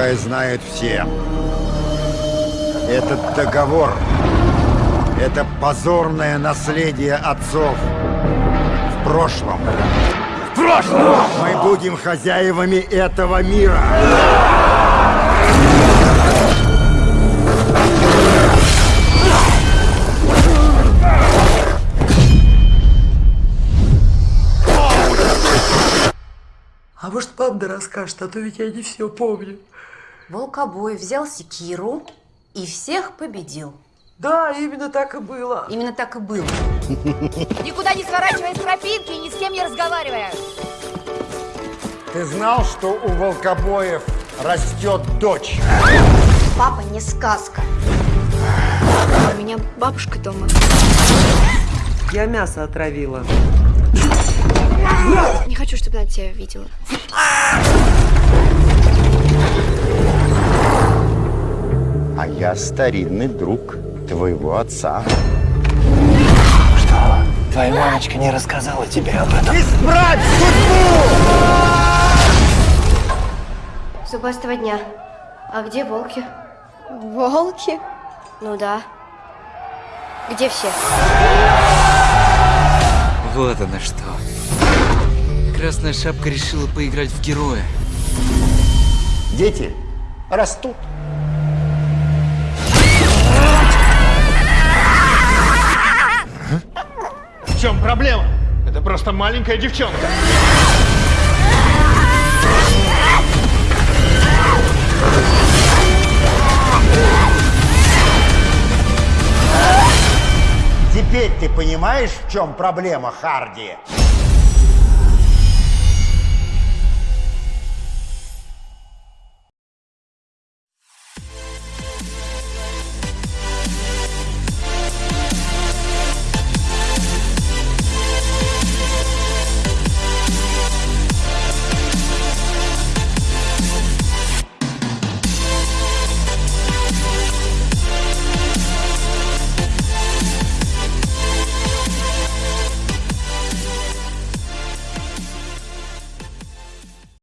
пускай знают все. Этот договор – это позорное наследие отцов в прошлом. В прошлом! Мы будем хозяевами этого мира. А может, панда расскажет, а то ведь я не все помню. Волкобой взял секиру и всех победил. Да, именно так и было. Именно так и было. Никуда не сворачивая с тропинки и ни с кем не разговаривая. Ты знал, что у волкобоев растет дочь? Папа не сказка. У меня бабушка дома. Я мясо отравила. Не хочу, чтобы она тебя видела. А я старинный друг твоего отца. Что, твоя мамочка не рассказала тебе об этом? Исправь судьбу! Зубастого дня. А где волки? Волки? Ну да. Где все? Вот оно что. Красная шапка решила поиграть в героя. Дети растут. В чем проблема? Это просто маленькая девчонка. Теперь ты понимаешь, в чем проблема, Харди?